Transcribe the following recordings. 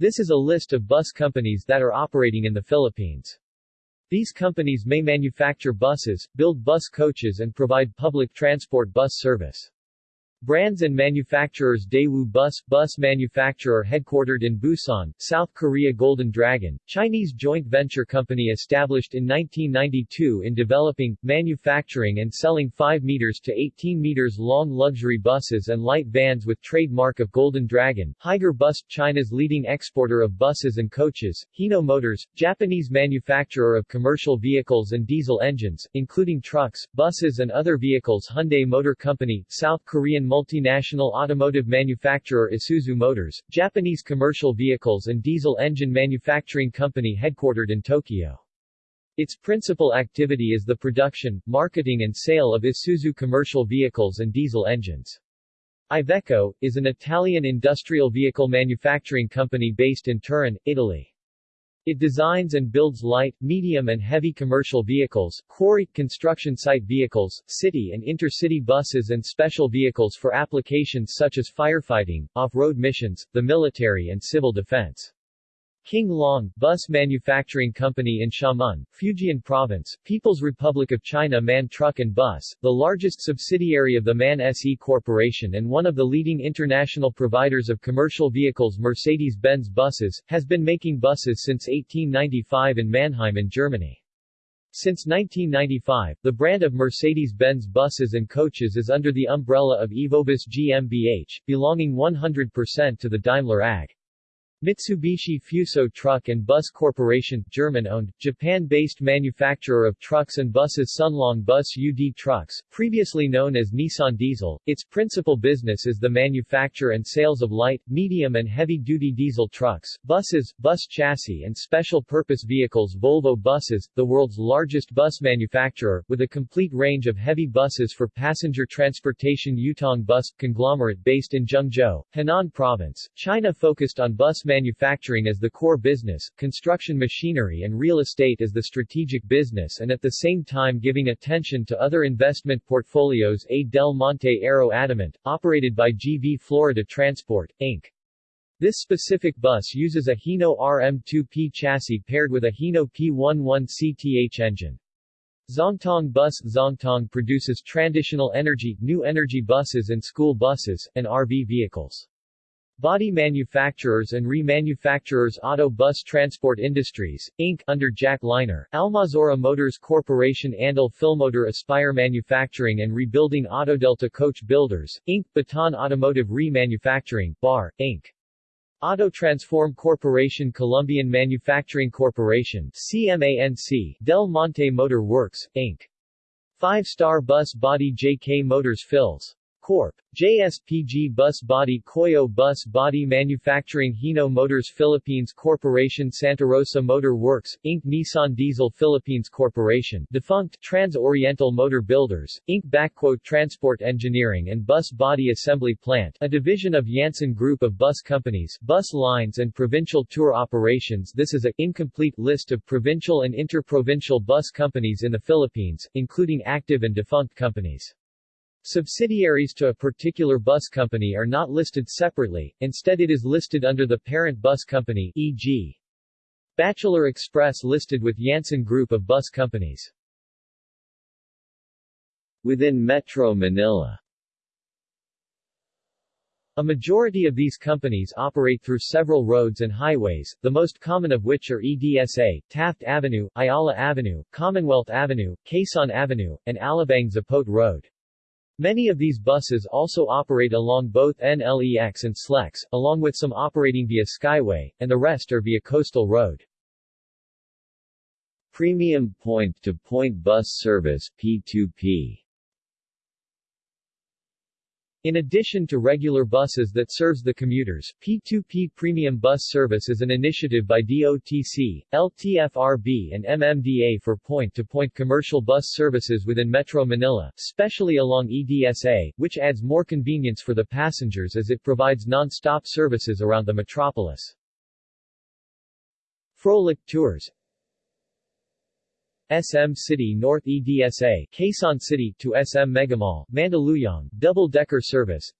This is a list of bus companies that are operating in the Philippines. These companies may manufacture buses, build bus coaches and provide public transport bus service. Brands and manufacturers Daewoo Bus, bus manufacturer headquartered in Busan, South Korea Golden Dragon, Chinese joint venture company established in 1992 in developing, manufacturing and selling 5 meters to 18 meters long luxury buses and light vans with trademark of Golden Dragon, Higer Bus, China's leading exporter of buses and coaches, Hino Motors, Japanese manufacturer of commercial vehicles and diesel engines, including trucks, buses and other vehicles Hyundai Motor Company, South Korean multinational automotive manufacturer Isuzu Motors, Japanese commercial vehicles and diesel engine manufacturing company headquartered in Tokyo. Its principal activity is the production, marketing and sale of Isuzu commercial vehicles and diesel engines. Iveco, is an Italian industrial vehicle manufacturing company based in Turin, Italy. It designs and builds light, medium and heavy commercial vehicles, quarry, construction site vehicles, city and intercity buses and special vehicles for applications such as firefighting, off-road missions, the military and civil defense. King Long, bus manufacturing company in Xiamen, Fujian Province, People's Republic of China MAN Truck and Bus, the largest subsidiary of the MAN SE Corporation and one of the leading international providers of commercial vehicles Mercedes-Benz buses, has been making buses since 1895 in Mannheim in Germany. Since 1995, the brand of Mercedes-Benz buses and coaches is under the umbrella of Evobus GmbH, belonging 100% to the Daimler AG. Mitsubishi Fuso Truck and Bus Corporation, German-owned, Japan-based manufacturer of trucks and buses Sunlong Bus UD Trucks, previously known as Nissan Diesel, its principal business is the manufacture and sales of light, medium and heavy-duty diesel trucks, buses, bus chassis and special-purpose vehicles Volvo Buses, the world's largest bus manufacturer, with a complete range of heavy buses for passenger transportation Yutong Bus, conglomerate based in Zhengzhou, Henan Province, China focused on bus manufacturing as the core business, construction machinery and real estate as the strategic business and at the same time giving attention to other investment portfolios A. Del Monte Aero Adamant, operated by GV Florida Transport, Inc. This specific bus uses a Hino RM2P chassis paired with a Hino P11CTH engine. Zhongtong Bus Zhongtong produces traditional energy, new energy buses and school buses, and RV vehicles. Body manufacturers and remanufacturers Auto Bus Transport Industries, Inc., under Jack Liner, Almazora Motors Corporation Andal Filmotor Aspire Manufacturing and Rebuilding Autodelta Coach Builders, Inc., Baton Automotive Remanufacturing, BAR, Inc. Auto Transform Corporation Columbian Manufacturing Corporation CMANC, Del Monte Motor Works, Inc. Five Star Bus Body JK Motors Fills Corp. JSPG Bus Body Koyo Bus Body Manufacturing Hino Motors Philippines Corporation Santa Rosa Motor Works, Inc. Nissan Diesel Philippines Corporation defunct Trans-Oriental Motor Builders, Inc. Transport Engineering and Bus Body Assembly Plant a division of Yanson Group of bus companies, bus lines and provincial tour operations This is a incomplete list of provincial and interprovincial bus companies in the Philippines, including active and defunct companies. Subsidiaries to a particular bus company are not listed separately, instead it is listed under the parent bus company e.g. Bachelor Express listed with Yanson Group of bus companies. Within Metro Manila a majority of these companies operate through several roads and highways, the most common of which are EDSA, Taft Avenue, Ayala Avenue, Commonwealth Avenue, Quezon Avenue, and Alabang Zapote Road. Many of these buses also operate along both NLEX and SLEX, along with some operating via Skyway, and the rest are via Coastal Road. Premium Point-to-Point -point Bus Service P2P in addition to regular buses that serves the commuters, P2P Premium Bus Service is an initiative by DOTC, LTFRB and MMDA for point-to-point -point commercial bus services within Metro Manila, especially along EDSA, which adds more convenience for the passengers as it provides non-stop services around the metropolis. Froehlich Tours SM City North EDSA, Quezon City to SM Megamall, Mandaluyong, double-decker service.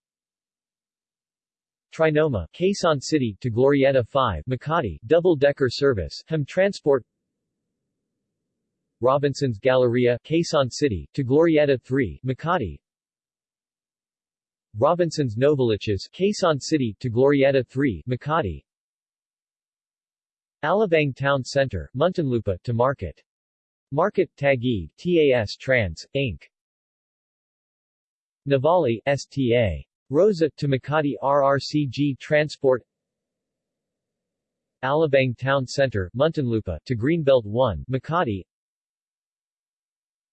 Trinoma, Quezon City to Glorieta 5, Makati, double-decker service, Hem Transport. Robinson's Galleria, Quezon City, to Glorieta 3, Makati. Robinson's Novaliches, Quezon City, to Glorieta 3, Makati. Alabang Town Center, Muntinlupa, to Market. Market, Taguig, TAS Trans, Inc. Nuvali, STA. Rosa, to Makati RRCG Transport Alabang Town Center, Muntinlupa, to Greenbelt 1, Makati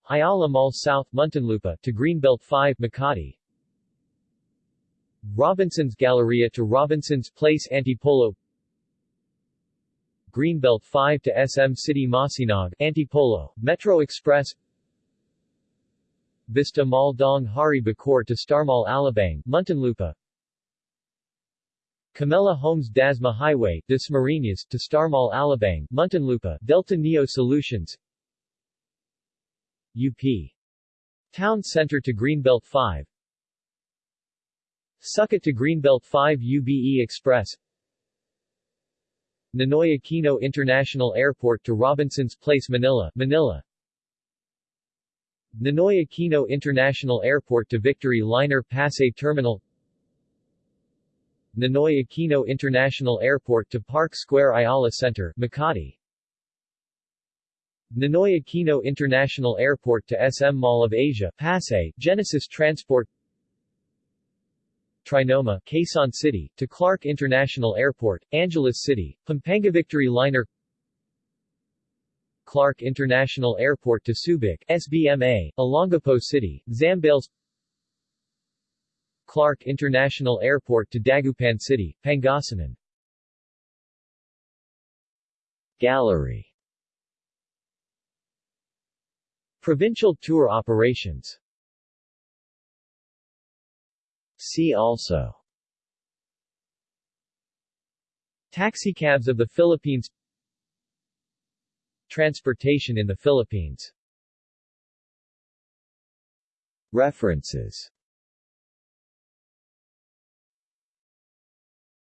Ayala Mall South, Muntinlupa, to Greenbelt 5, Makati Robinson's Galleria to Robinson's Place Antipolo Greenbelt 5 to SM City Masinag, Antipolo, Metro Express Vista Mall Daang Hari Bacoor to Star Mall Alabang, Muntinlupa Camella Homes Dasma Highway, Dasmariñas, to Star Mall Alabang, Muntinlupa, Delta Neo Solutions UP. Town Center to Greenbelt 5 Sucat to Greenbelt 5 UBE Express Ninoy Aquino International Airport to Robinson's Place Manila, Manila. Ninoy Aquino International Airport to Victory Liner Pasay Terminal. Ninoy Aquino International Airport to Park Square Ayala Center, Makati. Ninoy Aquino International Airport to SM Mall of Asia, Pasay, Genesis Transport Trinoma, Quezon City, to Clark International Airport, Angeles City, Pampanga Victory Liner Clark International Airport to Subic, SBMA, Olongapo City, Zambales Clark International Airport to Dagupan City, Pangasinan. Gallery. Provincial tour operations See also. Taxicabs of the Philippines. Transportation in the Philippines. References